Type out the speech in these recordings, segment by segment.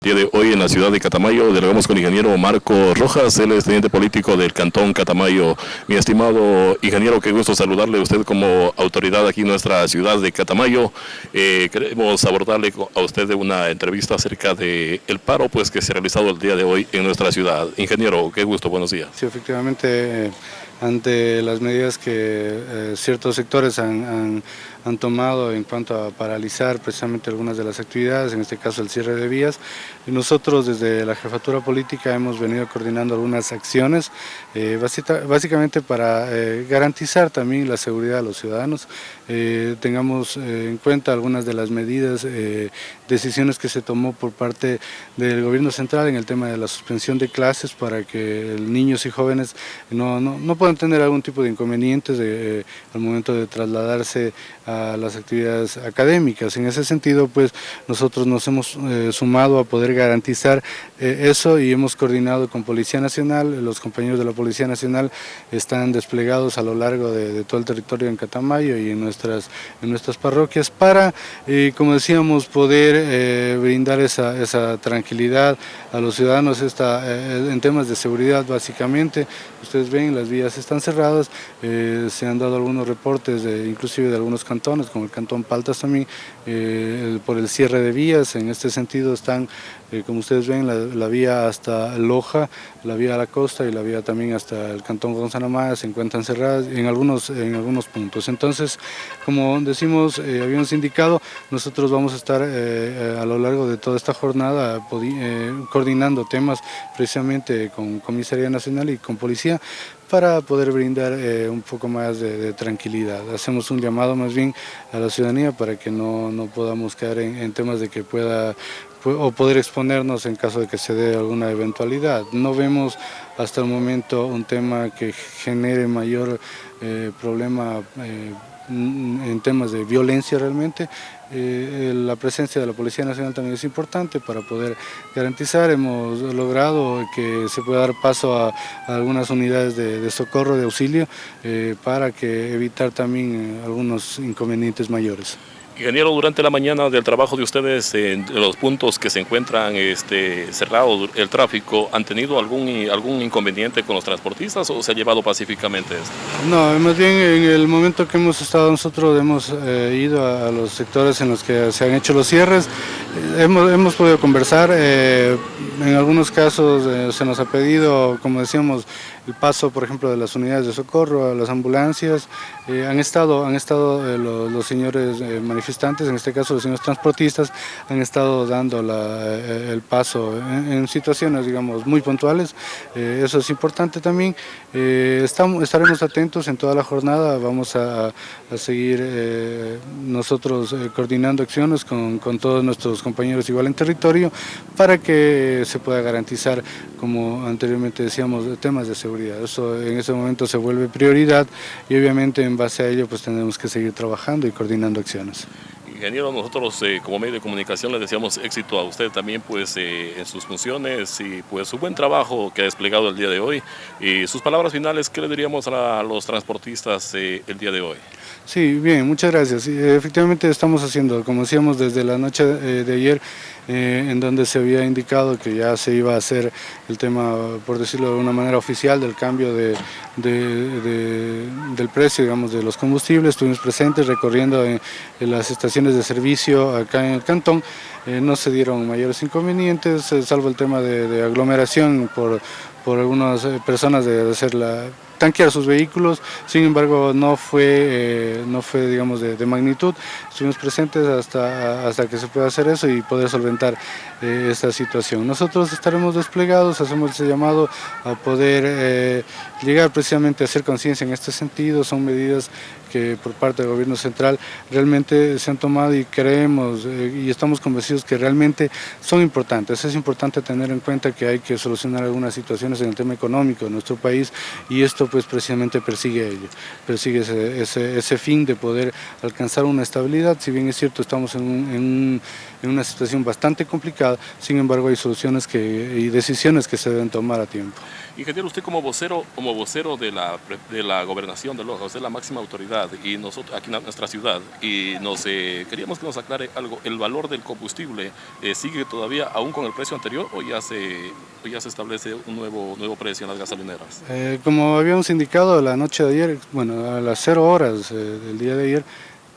día de hoy en la ciudad de Catamayo dialogamos con el ingeniero Marco Rojas, él es teniente político del Cantón Catamayo. Mi estimado ingeniero, qué gusto saludarle a usted como autoridad aquí en nuestra ciudad de Catamayo. Eh, queremos abordarle a usted una entrevista acerca del el paro pues, que se ha realizado el día de hoy en nuestra ciudad. Ingeniero, qué gusto, buenos días. Sí, efectivamente, eh, ante las medidas que eh, ciertos sectores han, han, tomado en cuanto a paralizar precisamente algunas de las actividades, en este caso el cierre de vías, nosotros desde la jefatura política hemos venido coordinando algunas acciones, eh, básicamente para eh, garantizar también la seguridad de los ciudadanos, tengamos en cuenta algunas de las medidas, decisiones que se tomó por parte del gobierno central en el tema de la suspensión de clases para que niños y jóvenes no, no puedan tener algún tipo de inconvenientes eh, al momento de trasladarse a las actividades académicas. En ese sentido, pues nosotros nos hemos eh, sumado a poder garantizar eh, eso y hemos coordinado con Policía Nacional, los compañeros de la Policía Nacional están desplegados a lo largo de, todo el territorio en Catamayo y en nuestras, en nuestras parroquias para, como decíamos, poder brindar esa, esa, tranquilidad a los ciudadanos en temas de seguridad básicamente. Ustedes ven, las vías están cerradas, eh, se han dado algunos reportes, inclusive de algunos cantones, como el cantón Paltas también, eh, por el cierre de vías, en este sentido están, eh, como ustedes ven, la, vía hasta Loja, la vía a la costa y la vía también hasta el cantón Gonzalo Maya se encuentran cerradas en algunos, en algunos puntos. Entonces, como decimos, habíamos indicado, nosotros vamos a estar a lo largo de toda esta jornada coordinando temas precisamente con Comisaría Nacional y con Policía para poder brindar eh, un poco más de, tranquilidad. Hacemos un llamado más bien a la ciudadanía para que no, no podamos caer en, temas de que pueda o poder exponernos en caso de que se dé alguna eventualidad. No vemos hasta el momento un tema que genere mayor eh, problema eh, en temas de violencia realmente, eh, la presencia de la Policía Nacional también es importante para poder garantizar. Hemos logrado que se pueda dar paso a, algunas unidades de, socorro, de auxilio, para que evitar también algunos inconvenientes mayores. Ingeniero, durante la mañana del trabajo de ustedes, en los puntos que se encuentran este, cerrados el tráfico, ¿han tenido algún, algún inconveniente con los transportistas o se ha llevado pacíficamente esto? No, más bien en el momento que hemos estado nosotros hemos eh, ido a, los sectores en los que se han hecho los cierres, eh, hemos, hemos podido conversar, eh, en algunos casos se nos ha pedido, como decíamos, el paso, por ejemplo, de las unidades de socorro, a las ambulancias. Eh, han estado, han estado eh, los, señores eh, manifestantes, en este caso los señores transportistas, han estado dando el paso en, situaciones, digamos, muy puntuales. eso es importante también. estamos, estaremos atentos en toda la jornada, vamos a, seguir nosotros coordinando acciones con, con todos nuestros compañeros igual en territorio para que se pueda garantizar, como anteriormente decíamos, temas de seguridad eso en ese momento se vuelve prioridad y obviamente en base a ello pues tenemos que seguir trabajando y coordinando acciones. Ingeniero, nosotros eh, como medio de comunicación le deseamos éxito a usted también pues eh, en sus funciones y pues su buen trabajo que ha desplegado el día de hoy. Y sus palabras finales, ¿qué le diríamos a los transportistas eh, el día de hoy? Sí, bien, muchas gracias. efectivamente estamos haciendo, como decíamos desde la noche de ayer, en donde se había indicado que ya se iba a hacer el tema, por decirlo de una manera oficial, del cambio de, del precio digamos, de los combustibles. Estuvimos presentes recorriendo en las estaciones de servicio acá en el cantón, eh, no se dieron mayores inconvenientes, eh, salvo el tema de, aglomeración por, por algunas eh, personas de hacer la tanquear sus vehículos, sin embargo no fue, no fue digamos de, magnitud, estuvimos presentes hasta, hasta que se pueda hacer eso y poder solventar esta situación. Nosotros estaremos desplegados, hacemos ese llamado a poder llegar precisamente a hacer conciencia en este sentido, son medidas que por parte del gobierno central realmente se han tomado y creemos eh, y estamos convencidos que realmente son importantes. Es importante tener en cuenta que hay que solucionar algunas situaciones en el tema económico de nuestro país y esto pues precisamente persigue ello, persigue ese, fin de poder alcanzar una estabilidad, si bien es cierto estamos en en una situación bastante complicada, sin embargo hay soluciones que, y decisiones que se deben tomar a tiempo. Ingeniero, usted como vocero, como vocero de la, de la gobernación de Loja, usted es la máxima autoridad y nosotros aquí en nuestra ciudad y nos eh, queríamos que nos aclare algo, ¿el valor del combustible eh, sigue todavía aún con el precio anterior o ya se, ya se establece un nuevo, nuevo precio en las gasolineras? Eh, como habíamos indicado la noche de ayer, bueno, a las cero horas del día de ayer,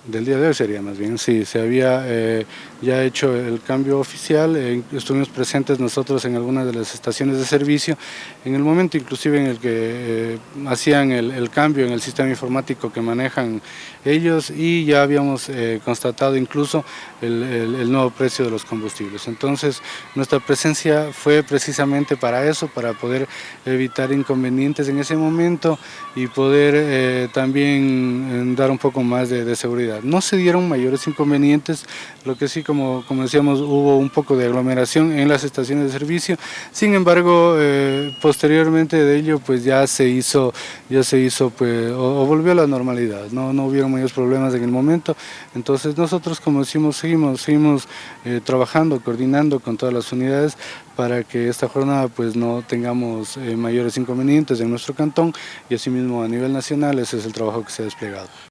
del día de hoy sería más bien, sí, se había eh, ya hecho el cambio oficial, eh, estuvimos presentes nosotros en algunas de las estaciones de servicio, en el momento inclusive en el que eh, hacían el, cambio en el sistema informático que manejan ellos y ya habíamos constatado incluso el, nuevo precio de los combustibles. Entonces nuestra presencia fue precisamente para eso, para poder evitar inconvenientes en ese momento y poder también dar un poco más de seguridad. No se dieron mayores inconvenientes, lo que sí, como, como decíamos, hubo un poco de aglomeración en las estaciones de servicio, sin embargo, eh, posteriormente de ello, pues ya se hizo, ya se hizo, pues, o, volvió a la normalidad, no, no hubieron mayores problemas en el momento, entonces nosotros, como decimos, seguimos, seguimos eh, trabajando, coordinando con todas las unidades para que esta jornada pues no tengamos eh, mayores inconvenientes en nuestro cantón y asimismo a nivel nacional ese es el trabajo que se ha desplegado.